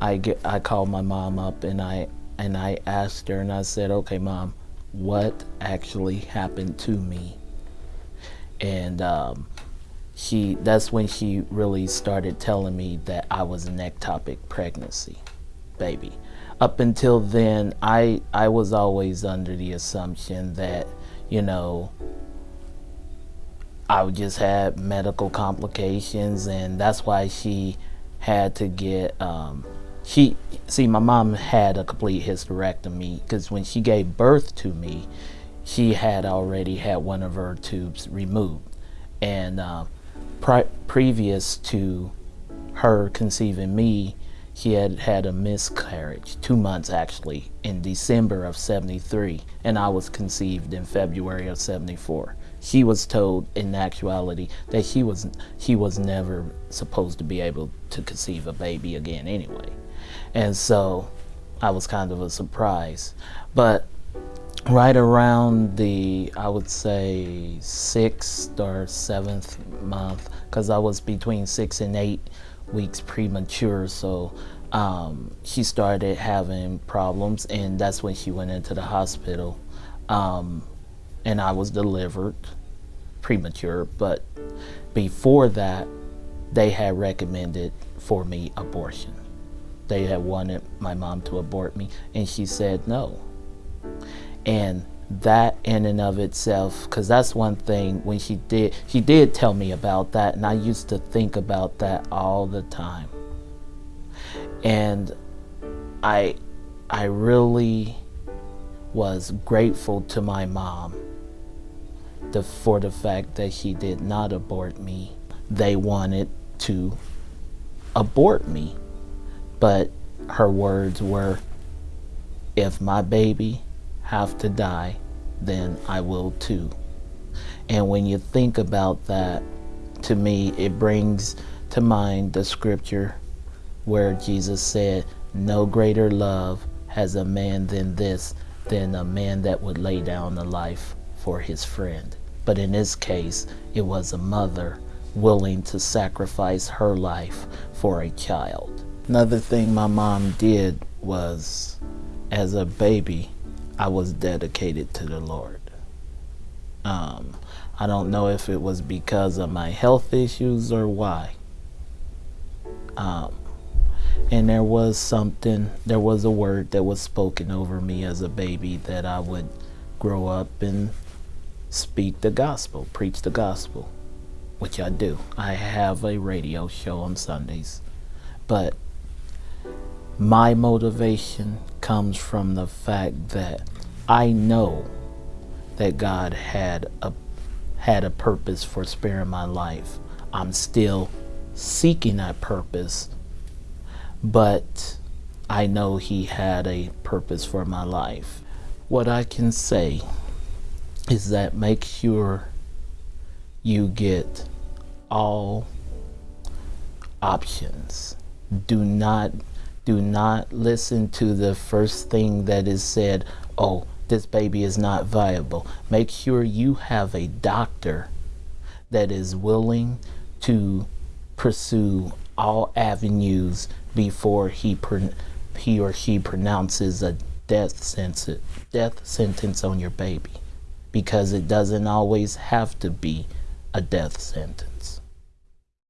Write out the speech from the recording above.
I get I called my mom up and I and I asked her and I said, "Okay, mom, what actually happened to me?" And um, she that's when she really started telling me that I was an ectopic pregnancy baby. Up until then, I I was always under the assumption that, you know, I would just had medical complications and that's why she had to get um, she see my mom had a complete hysterectomy because when she gave birth to me she had already had one of her tubes removed. And uh, previous to her conceiving me she had had a miscarriage two months actually in december of 73 and i was conceived in february of 74 she was told in actuality that she was she was never supposed to be able to conceive a baby again anyway and so I was kind of a surprise. But right around the, I would say, sixth or seventh month, because I was between six and eight weeks premature, so um, she started having problems, and that's when she went into the hospital. Um, and I was delivered premature, but before that, they had recommended for me abortion they had wanted my mom to abort me, and she said no. And that in and of itself, because that's one thing when she did, she did tell me about that, and I used to think about that all the time. And I, I really was grateful to my mom the, for the fact that she did not abort me. They wanted to abort me but her words were, if my baby have to die, then I will too. And when you think about that, to me, it brings to mind the scripture where Jesus said, no greater love has a man than this, than a man that would lay down the life for his friend. But in this case, it was a mother willing to sacrifice her life for a child. Another thing my mom did was, as a baby, I was dedicated to the Lord. Um, I don't know if it was because of my health issues or why. Um, and there was something, there was a word that was spoken over me as a baby that I would grow up and speak the gospel, preach the gospel, which I do. I have a radio show on Sundays. But my motivation comes from the fact that I know that God had a had a purpose for sparing my life. I'm still seeking that purpose, but I know he had a purpose for my life. What I can say is that make sure you get all options. Do not do not listen to the first thing that is said, oh, this baby is not viable. Make sure you have a doctor that is willing to pursue all avenues before he, he or she pronounces a death sentence, death sentence on your baby because it doesn't always have to be a death sentence.